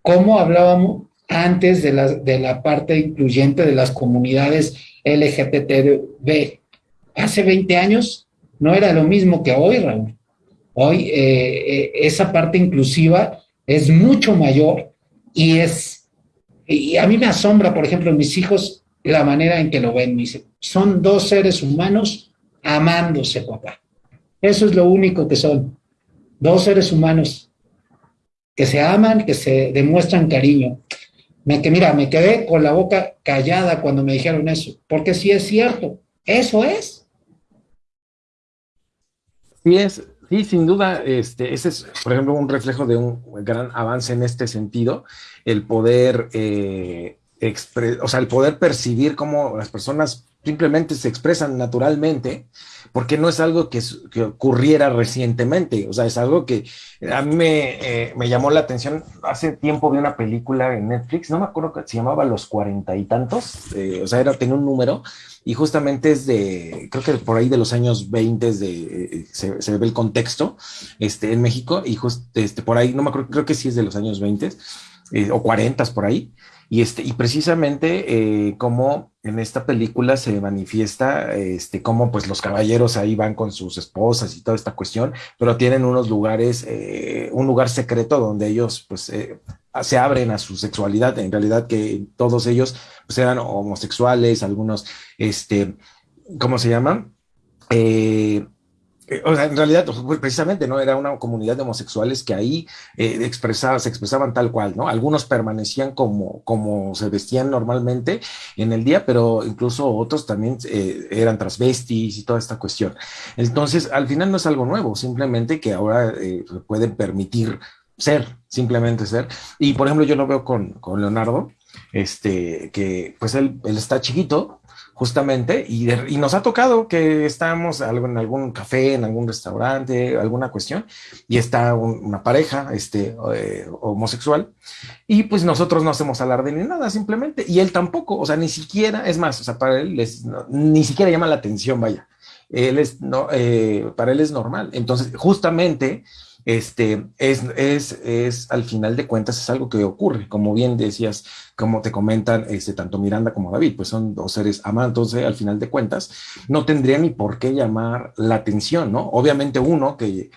Como hablábamos antes de la, de la parte incluyente de las comunidades LGTB. Hace 20 años no era lo mismo que hoy, Raúl. Hoy eh, eh, esa parte inclusiva es mucho mayor y es, y a mí me asombra, por ejemplo, mis hijos, la manera en que lo ven. Dicen, son dos seres humanos amándose, papá. Eso es lo único que son. Dos seres humanos que se aman, que se demuestran cariño. Me, que mira, me quedé con la boca callada cuando me dijeron eso, porque sí es cierto, eso es. Sí es, Sí, sin duda, este, ese es, por ejemplo, un reflejo de un gran avance en este sentido, el poder, eh, o sea, el poder percibir cómo las personas simplemente se expresan naturalmente, porque no es algo que, ocurriera recientemente, o sea, es algo que a mí eh, me, llamó la atención. Hace tiempo vi una película en Netflix, no me acuerdo que se llamaba Los cuarenta y tantos, eh, o sea, era, tenía un número, y justamente es de, creo que por ahí de los años 20 de, eh, se, ve el contexto este, en México y just, este, por ahí, no me acuerdo, creo que sí es de los años 20 eh, o 40 por ahí. Y, este, y precisamente eh, como en esta película se manifiesta este, cómo pues los caballeros ahí van con sus esposas y toda esta cuestión, pero tienen unos lugares, un lugar secreto donde ellos pues se abren a su sexualidad, en realidad que todos ellos pues eran homosexuales, algunos, este, ¿cómo se llaman? Eh, eh, o sea, en realidad, pues, precisamente, ¿no? Era una comunidad de homosexuales que ahí eh, expresaba, se expresaban tal cual, ¿no? Algunos permanecían como, como se vestían normalmente en el día, pero incluso otros también eran transvestis y toda esta cuestión. Entonces, al final no es algo nuevo, simplemente que ahora pueden permitir ser, simplemente ser. Y por ejemplo, yo lo veo con, con Leonardo, este, que pues él, él está chiquito, justamente, y, nos ha tocado que estamos en algún café, en algún restaurante, alguna cuestión, y está una pareja este, eh, homosexual, y pues nosotros no hacemos alarde ni nada, simplemente, y él tampoco, o sea, ni siquiera, es más, o sea, para él ni siquiera llama la atención, vaya, él es, no, eh, para él es normal, entonces, justamente, este, es, es, es, al final de cuentas, es algo que ocurre, como bien decías, como te comentan este, tanto Miranda como David, pues son dos seres amados, entonces al final de cuentas, no tendría ni por qué llamar la atención, ¿no? Obviamente uno que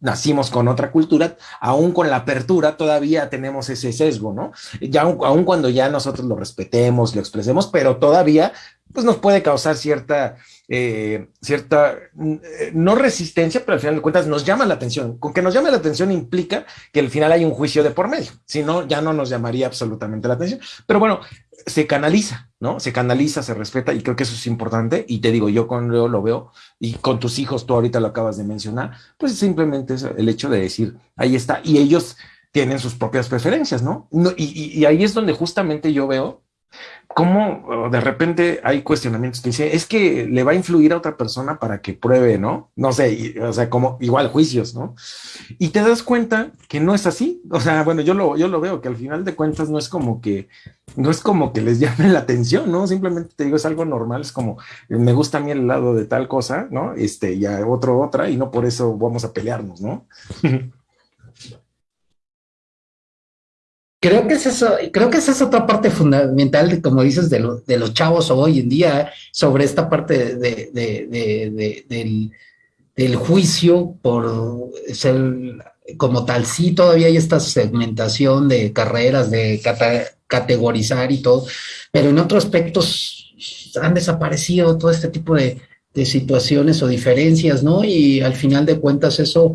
nacimos con otra cultura, aún con la apertura todavía tenemos ese sesgo, ¿no? Ya aún cuando ya nosotros lo respetemos, lo expresemos, pero todavía pues nos puede causar cierta, eh, cierta, eh, no resistencia, pero al final de cuentas nos llama la atención. Con que nos llame la atención implica que al final hay un juicio de por medio, si no, ya no nos llamaría absolutamente la atención. Pero bueno, se canaliza, ¿no? Se canaliza, se respeta y creo que eso es importante. Y te digo, yo con Leo lo veo y con tus hijos, tú ahorita lo acabas de mencionar, pues simplemente es el hecho de decir, ahí está, y ellos tienen sus propias preferencias, ¿no? y ahí es donde justamente yo veo cómo de repente hay cuestionamientos que dice, es que le va a influir a otra persona para que pruebe, ¿no? No sé, o sea, como igual juicios, ¿no? Y te das cuenta que no es así. O sea, bueno, yo lo, yo lo veo, que al final de cuentas no es como que, no es como que les llame la atención, ¿no? Simplemente te digo, es algo normal, es como, me gusta a mí el lado de tal cosa, ¿no? Este, y a otro otra, y no por eso vamos a pelearnos, ¿no? Creo que, es eso, creo que esa es otra parte fundamental, como dices, de, de los chavos hoy en día, sobre esta parte de, del, del, juicio por ser como tal. Sí, todavía hay esta segmentación de carreras, de categorizar y todo, pero en otros aspectos han desaparecido todo este tipo de, situaciones o diferencias, ¿no? Y al final de cuentas eso,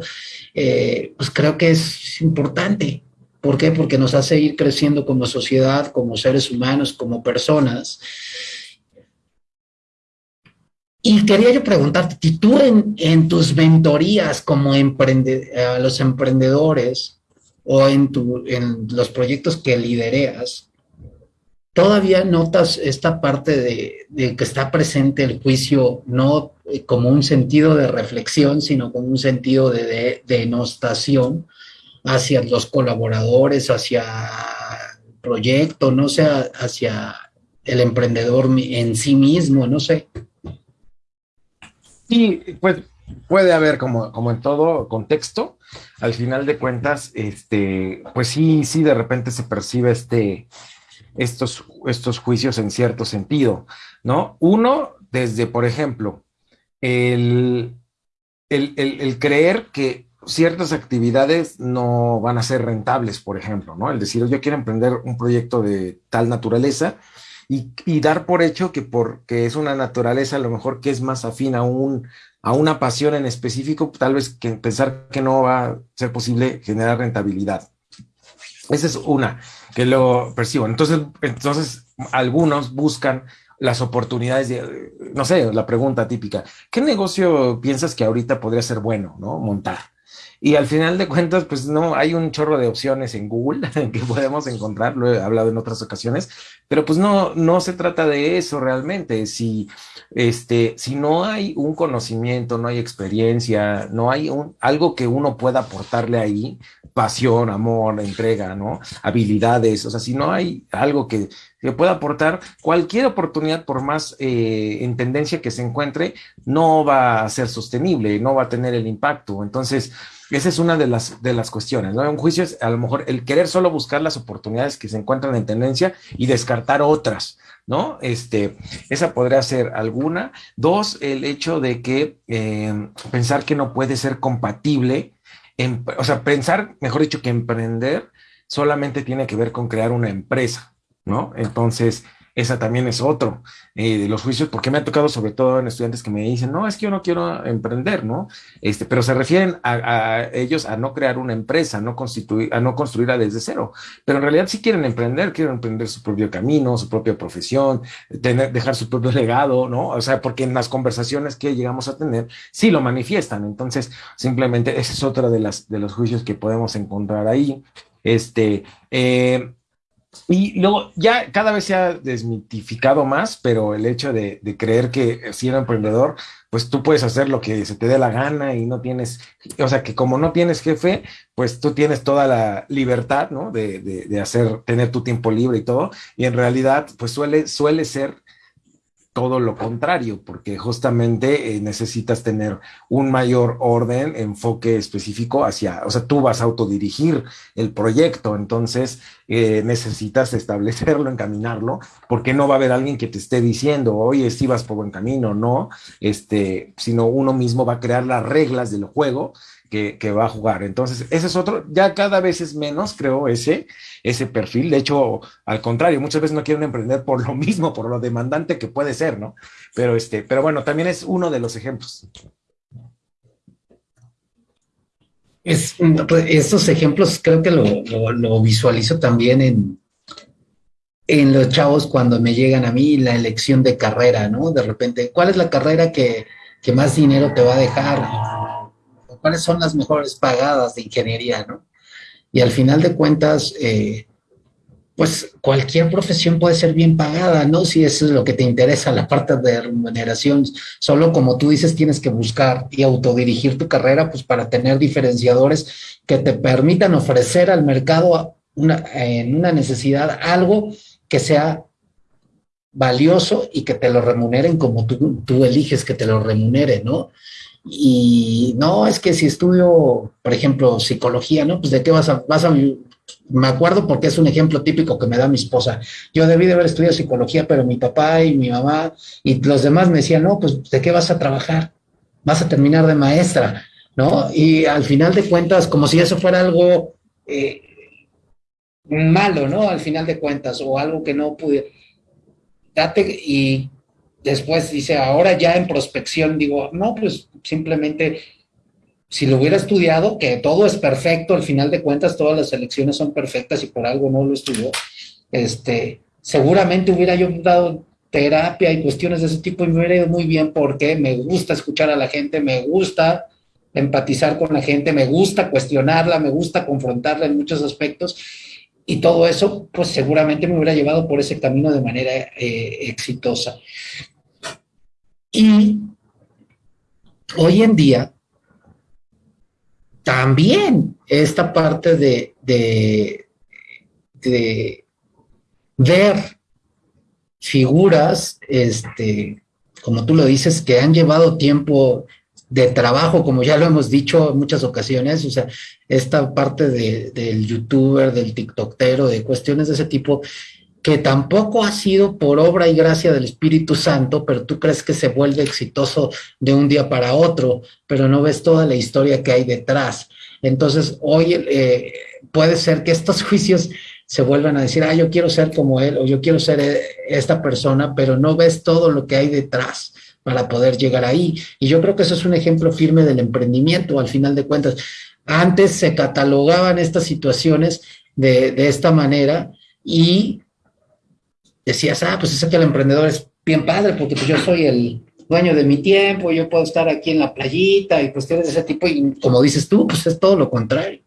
eh, pues creo que es importante ¿Por qué? Porque nos hace ir creciendo como sociedad, como seres humanos, como personas. Y quería yo preguntarte, tú en, tus mentorías como emprende, a los emprendedores o en, tu, los proyectos que lidereas, todavía notas esta parte de, que está presente el juicio no eh, como un sentido de reflexión, sino como un sentido de, denostación hacia los colaboradores, hacia el proyecto, no sé, hacia el emprendedor en sí mismo, no sé. Sí, pues puede haber como, como en todo contexto, al final de cuentas, este, pues sí, sí, de repente se percibe este, estos, estos juicios en cierto sentido, ¿no? Uno, desde, por ejemplo, el, el, creer que ciertas actividades no van a ser rentables, por ejemplo, ¿no? El decir, yo quiero emprender un proyecto de tal naturaleza y, y, dar por hecho que porque es una naturaleza a lo mejor que es más afín a, un, a una pasión en específico, tal vez que pensar que no va a ser posible generar rentabilidad. Esa es una que lo percibo. Entonces, entonces algunos buscan las oportunidades de, no sé, la pregunta típica, ¿qué negocio piensas que ahorita podría ser bueno, no? Montar. Y al final de cuentas, pues no, hay un chorro de opciones en Google que podemos encontrar, lo he hablado en otras ocasiones, pero pues no, no se trata de eso realmente. Si, este, si no hay un conocimiento, no hay experiencia, no hay un, algo que uno pueda aportarle ahí, pasión, amor, entrega, ¿no? Habilidades, o sea, si no hay algo que, pueda aportar, cualquier oportunidad, por más eh, en tendencia que se encuentre, no va a ser sostenible, no va a tener el impacto. Entonces, esa es una de las, de las cuestiones, ¿no? Un juicio es a lo mejor el querer solo buscar las oportunidades que se encuentran en tendencia y descartar otras, ¿no? Este, esa podría ser alguna. Dos, el hecho de que eh, pensar que no puede ser compatible o sea, pensar, mejor dicho, que emprender solamente tiene que ver con crear una empresa, ¿no? Entonces, esa también es otro eh, de los juicios, porque me ha tocado sobre todo en estudiantes que me dicen, no, es que yo no quiero emprender, ¿no? Este, pero se refieren a, ellos a no crear una empresa, no constituir, a no construirla desde cero, pero en realidad sí quieren emprender, quieren emprender su propio camino, su propia profesión, tener, dejar su propio legado, ¿no? O sea, porque en las conversaciones que llegamos a tener, sí lo manifiestan, entonces simplemente ese es otro de, las, de los juicios que podemos encontrar ahí. Este, eh, y luego ya cada vez se ha desmitificado más, pero el hecho de, creer que si eres emprendedor, pues tú puedes hacer lo que se te dé la gana y no tienes, o sea, que como no tienes jefe, pues tú tienes toda la libertad, ¿no? De, de hacer, tener tu tiempo libre y todo. Y en realidad, pues suele, suele ser todo lo contrario, porque justamente eh, necesitas tener un mayor orden, enfoque específico hacia, o sea, tú vas a autodirigir el proyecto, entonces eh, necesitas establecerlo, encaminarlo, porque no va a haber alguien que te esté diciendo, oye, si vas por buen camino, no, este, sino uno mismo va a crear las reglas del juego que, va a jugar. Entonces, ese es otro, ya cada vez es menos, creo, ese, ese perfil. De hecho, al contrario, muchas veces no quieren emprender por lo mismo, por lo demandante que puede ser, ¿no? Pero, este, pero bueno, también es uno de los ejemplos. Es, pues, estos ejemplos creo que lo, lo, visualizo también en, en los chavos cuando me llegan a mí la elección de carrera, ¿no? De repente, ¿cuál es la carrera que, que más dinero te va a dejar? Cuáles son las mejores pagadas de ingeniería, ¿no? Y al final de cuentas, eh, pues cualquier profesión puede ser bien pagada, ¿no? Si eso es lo que te interesa, la parte de remuneración. Solo como tú dices, tienes que buscar y autodirigir tu carrera, pues para tener diferenciadores que te permitan ofrecer al mercado en una necesidad algo que sea valioso y que te lo remuneren como tú, tú eliges que te lo remunere, ¿no? Y no, es que si estudio, por ejemplo, psicología, ¿no? Pues de qué vas a, vas a, me acuerdo porque es un ejemplo típico que me da mi esposa. Yo debí de haber estudiado psicología, pero mi papá y mi mamá y los demás me decían, no, pues de qué vas a trabajar, vas a terminar de maestra, ¿no? Y al final de cuentas, como si eso fuera algo eh, malo, ¿no? Al final de cuentas, o algo que no pude. Date y después dice, ahora ya en prospección, digo, no, pues simplemente si lo hubiera estudiado, que todo es perfecto, al final de cuentas todas las elecciones son perfectas y por algo no lo estudió, este, seguramente hubiera yo dado, terapia y cuestiones de ese tipo y me ha ido muy bien porque me gusta escuchar a la gente, me gusta empatizar con la gente, me gusta cuestionarla, me gusta confrontarla en muchos aspectos y todo eso pues seguramente me hubiera llevado por ese camino de manera eh, exitosa. Y hoy en día también esta parte de, de, de ver figuras, este, como tú lo dices, que han llevado tiempo de trabajo, como ya lo hemos dicho en muchas ocasiones, o sea, esta parte de, del youtuber, del tiktokero, de cuestiones de ese tipo, que tampoco ha sido por obra y gracia del Espíritu Santo, pero tú crees que se vuelve exitoso de un día para otro, pero no ves toda la historia que hay detrás. Entonces, hoy eh, puede ser que estos juicios se vuelvan a decir, ah, yo quiero ser como él o yo quiero ser eh, esta persona, pero no ves todo lo que hay detrás para poder llegar ahí. Y yo creo que eso es un ejemplo firme del emprendimiento, al final de cuentas. Antes se catalogaban estas situaciones de, de esta manera y decías, ah, pues es que el emprendedor es bien padre, porque pues yo soy el dueño de mi tiempo, yo puedo estar aquí en la playita y cuestiones de ese tipo, y como dices tú, pues es todo lo contrario.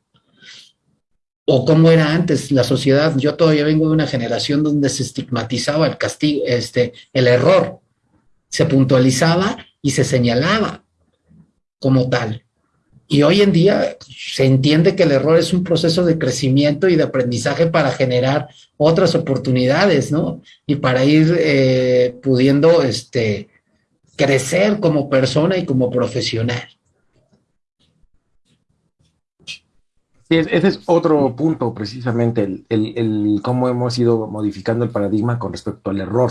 O como era antes la sociedad, yo todavía vengo de una generación donde se estigmatizaba el castigo, este, el error, se puntualizaba y se señalaba como tal. Y hoy en día se entiende que el error es un proceso de crecimiento y de aprendizaje para generar otras oportunidades, ¿no? Y para ir eh, pudiendo este, crecer como persona y como profesional. Sí, ese es otro punto, precisamente, el, el, cómo hemos ido modificando el paradigma con respecto al error.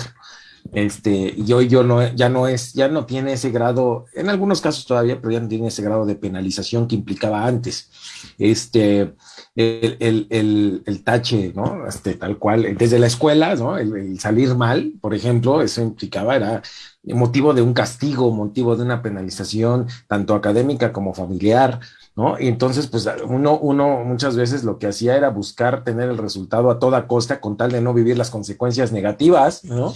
Este, y hoy yo no, ya no es, ya no tiene ese grado, en algunos casos todavía, pero ya no tiene ese grado de penalización que implicaba antes. Este, el, el, el tache, ¿no? Este, tal cual, desde la escuela, ¿no? El, salir mal, por ejemplo, eso implicaba, era motivo de un castigo, motivo de una penalización, tanto académica como familiar, ¿no? Y entonces, pues uno, uno muchas veces lo que hacía era buscar tener el resultado a toda costa con tal de no vivir las consecuencias negativas, ¿no?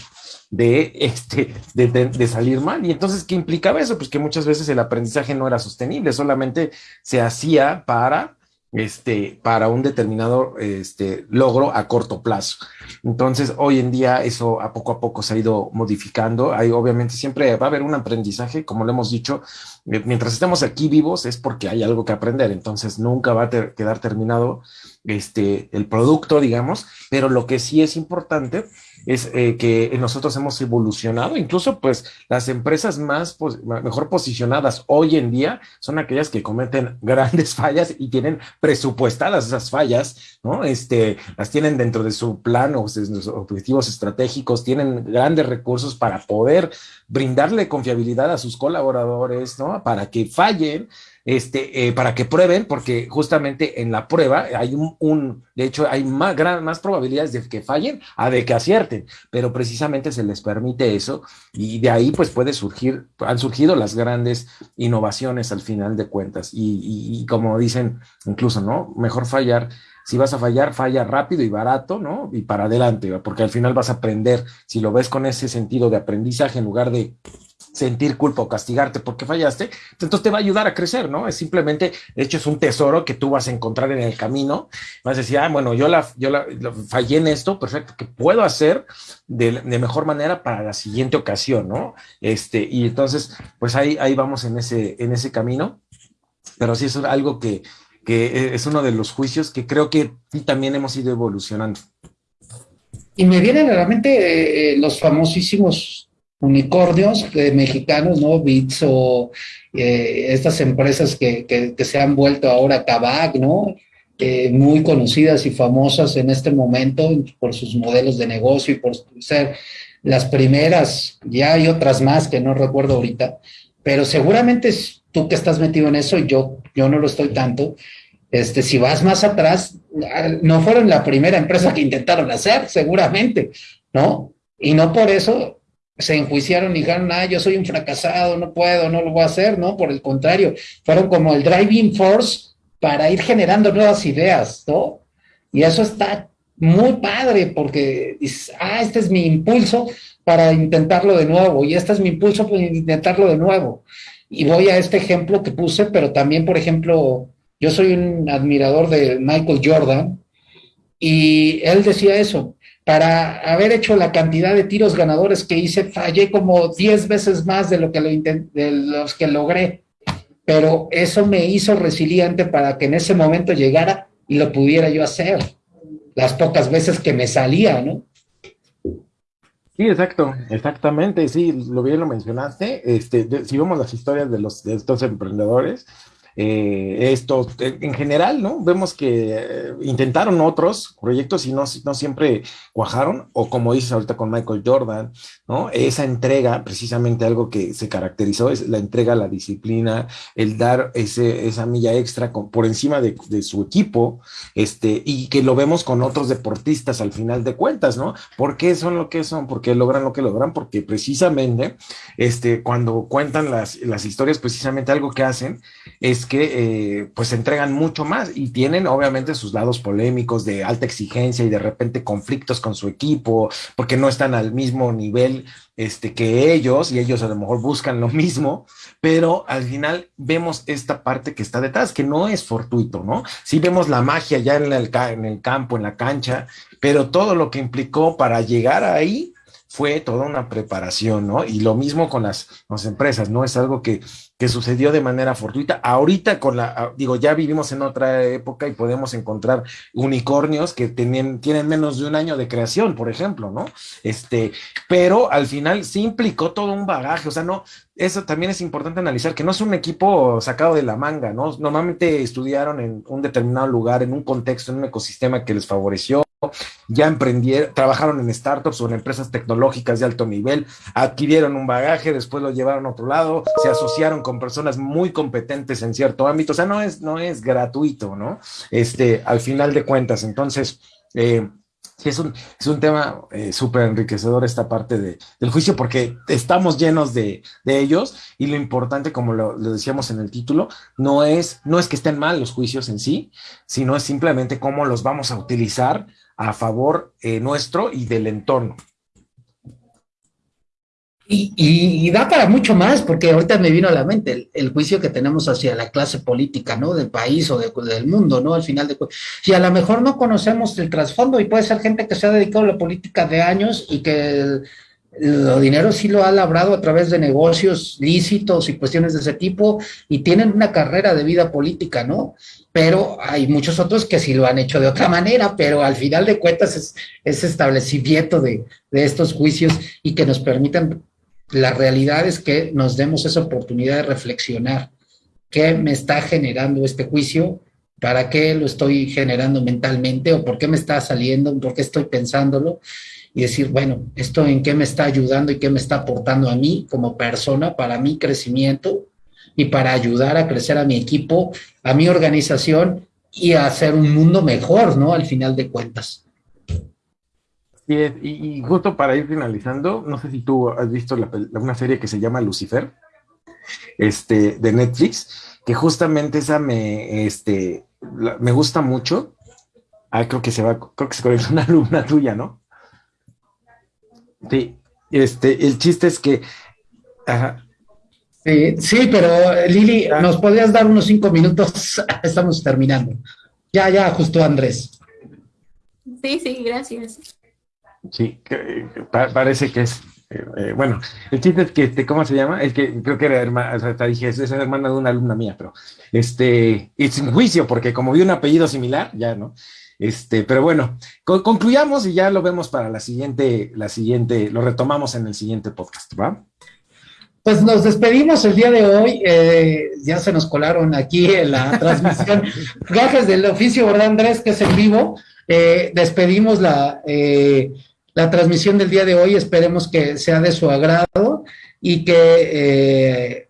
De, este, de, de, salir mal. Y entonces, ¿qué implicaba eso? Pues que muchas veces el aprendizaje no era sostenible, solamente se hacía para, este, para un determinado este, logro a corto plazo. Entonces, hoy en día eso a poco a poco se ha ido modificando. Hay obviamente siempre va a haber un aprendizaje, como lo hemos dicho, eh, mientras estemos aquí vivos es porque hay algo que aprender. Entonces, nunca va a quedar terminado este, el producto, digamos, pero lo que sí es importante es eh, que nosotros hemos evolucionado, incluso pues las empresas más mejor posicionadas hoy en día son aquellas que cometen grandes fallas y tienen presupuestadas esas fallas, ¿no? Este, las tienen dentro de su plan o de sus objetivos estratégicos, tienen grandes recursos para poder brindarle confiabilidad a sus colaboradores, ¿no? Para que fallen este, eh, para que prueben, porque justamente en la prueba hay un, de hecho, hay más, gran, más probabilidades de que fallen a de que acierten, pero precisamente se les permite eso y de ahí pues puede surgir, han surgido las grandes innovaciones al final de cuentas y, y como dicen incluso, ¿no? Mejor fallar si vas a fallar, falla rápido y barato, ¿no? Y para adelante, porque al final vas a aprender, si lo ves con ese sentido de aprendizaje en lugar de sentir culpa o castigarte porque fallaste, entonces te va a ayudar a crecer, ¿no? Es simplemente, de hecho, es un tesoro que tú vas a encontrar en el camino. Vas a decir, ah, bueno, yo la, yo la, fallé en esto, perfecto, ¿qué puedo hacer de, de, mejor manera para la siguiente ocasión, ¿no? Este, y entonces, pues ahí, ahí vamos en ese, en ese camino, pero sí es algo que, que es uno de los juicios que creo que también hemos ido evolucionando. Y me vienen a la mente eh, los famosísimos unicornios mexicanos, ¿no? Bits o eh, estas empresas que, que, se han vuelto ahora Tabac, ¿no? Eh, muy conocidas y famosas en este momento por sus modelos de negocio y por ser las primeras, ya hay otras más que no recuerdo ahorita, pero seguramente tú que estás metido en eso y yo, yo no lo estoy tanto, este, si vas más atrás, no fueron la primera empresa que intentaron hacer, seguramente, ¿no? Y no por eso se enjuiciaron y dijeron, ah, yo soy un fracasado, no puedo, no lo voy a hacer, ¿no? Por el contrario, fueron como el driving force para ir generando nuevas ideas, ¿no? Y eso está muy padre porque ah, este es mi impulso para intentarlo de nuevo y este es mi impulso para intentarlo de nuevo. Y voy a este ejemplo que puse, pero también, por ejemplo, yo soy un admirador de Michael Jordan y él decía eso, para haber hecho la cantidad de tiros ganadores que hice, fallé como 10 veces más de, lo que los que logré, pero eso me hizo resiliente para que en ese momento llegara y lo pudiera yo hacer las pocas veces que me salía, ¿no? Sí, exacto, exactamente, sí, lo bien lo mencionaste. Este, si vemos las historias de los de estos emprendedores, eh, esto en general, ¿no? Vemos que eh, intentaron otros proyectos y no, no siempre cuajaron, o como dices ahorita con Michael Jordan, ¿no? Esa entrega, precisamente algo que se caracterizó es la entrega, la disciplina, el dar ese, esa milla extra por encima de, de, su equipo, este, y que lo vemos con otros deportistas al final de cuentas, ¿no? ¿Por qué son lo que son? ¿Por qué logran lo que logran? Porque precisamente, este, cuando cuentan las, las historias, precisamente algo que hacen es que eh, pues entregan mucho más y tienen obviamente sus lados polémicos de alta exigencia y de repente conflictos con su equipo porque no están al mismo nivel este, que ellos y ellos a lo mejor buscan lo mismo, pero al final vemos esta parte que está detrás, que no es fortuito, ¿no? Sí vemos la magia ya en el, en el campo, en la cancha, pero todo lo que implicó para llegar ahí fue toda una preparación, ¿no? Y lo mismo con las, las empresas, ¿no? Es algo que, que, sucedió de manera fortuita. Ahorita con la, ah, digo, ya vivimos en otra época y podemos encontrar unicornios que tienen, tienen menos de un año de creación, por ejemplo, ¿no? Este, pero al final sí implicó todo un bagaje, o sea, no, eso también es importante analizar, que no es un equipo sacado de la manga, ¿no? Normalmente estudiaron en un determinado lugar, en un contexto, en un ecosistema que les favoreció ya emprendieron, trabajaron en startups o en empresas tecnológicas de alto nivel, adquirieron un bagaje, después lo llevaron a otro lado, se asociaron con personas muy competentes en cierto ámbito, o sea, no es, no es gratuito, ¿no? Este, al final de cuentas, entonces, eh, es un, es un tema eh, súper enriquecedor esta parte de, del juicio porque estamos llenos de, de ellos y lo importante, como lo, lo, decíamos en el título, no es, no es que estén mal los juicios en sí, sino es simplemente cómo los vamos a utilizar a favor eh, nuestro y del entorno. Y, y, da para mucho más, porque ahorita me vino a la mente el, juicio que tenemos hacia la clase política, ¿no? Del país o de, del mundo, ¿no? Al final de Si a lo mejor no conocemos el trasfondo y puede ser gente que se ha dedicado a la política de años y que el dinero sí lo ha labrado a través de negocios lícitos y cuestiones de ese tipo y tienen una carrera de vida política, ¿no? Pero hay muchos otros que sí lo han hecho de otra manera, pero al final de cuentas es, es establecimiento de, de estos juicios y que nos permitan, la realidad es que nos demos esa oportunidad de reflexionar qué me está generando este juicio, para qué lo estoy generando mentalmente o por qué me está saliendo, por qué estoy pensándolo y decir, bueno, esto en qué me está ayudando y qué me está aportando a mí como persona, para mi crecimiento y para ayudar a crecer a mi equipo, a mi organización y a hacer un mundo mejor, ¿no? Al final de cuentas. Y, justo para ir finalizando, no sé si tú has visto una serie que se llama Lucifer, este, de Netflix, que justamente esa me, este, me gusta mucho. Ah, creo que se va, creo que se conecta una alumna tuya, ¿no? Sí, este, el chiste es que. Ajá. Sí, sí, pero Lili, ah. ¿nos podrías dar unos cinco minutos? Estamos terminando. Ya, ya, justo Andrés. Sí, sí, gracias. Sí, que, pa parece que es. Eh, eh, bueno, el chiste es que, este, ¿cómo se llama? Es que creo que era hermana, o sea, te dije, es, es hermana de una alumna mía, pero este, es un juicio, porque como vi un apellido similar, ya, ¿no? Este, pero bueno, con, concluyamos y ya lo vemos para la siguiente, la siguiente, lo retomamos en el siguiente podcast, ¿va? Pues nos despedimos el día de hoy, eh, ya se nos colaron aquí en la transmisión, gajes del oficio, ¿verdad Andrés? Que es en vivo, eh, despedimos la, eh, la transmisión del día de hoy, esperemos que sea de su agrado y que eh,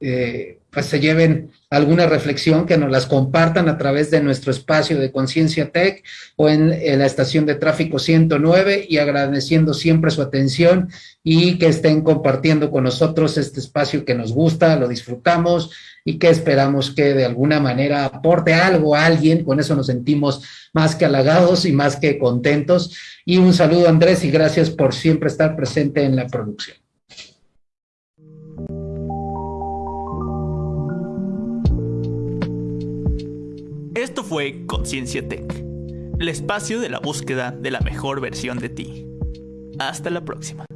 eh, pues se lleven alguna reflexión, que nos las compartan a través de nuestro espacio de Conciencia Tech o en, la estación de tráfico 109 y agradeciendo siempre su atención y que estén compartiendo con nosotros este espacio que nos gusta, lo disfrutamos y que esperamos que de alguna manera aporte algo a alguien, con eso nos sentimos más que halagados y más que contentos. Y un saludo Andrés y gracias por siempre estar presente en la producción. Esto fue Conciencia Tech, el espacio de la búsqueda de la mejor versión de ti. Hasta la próxima.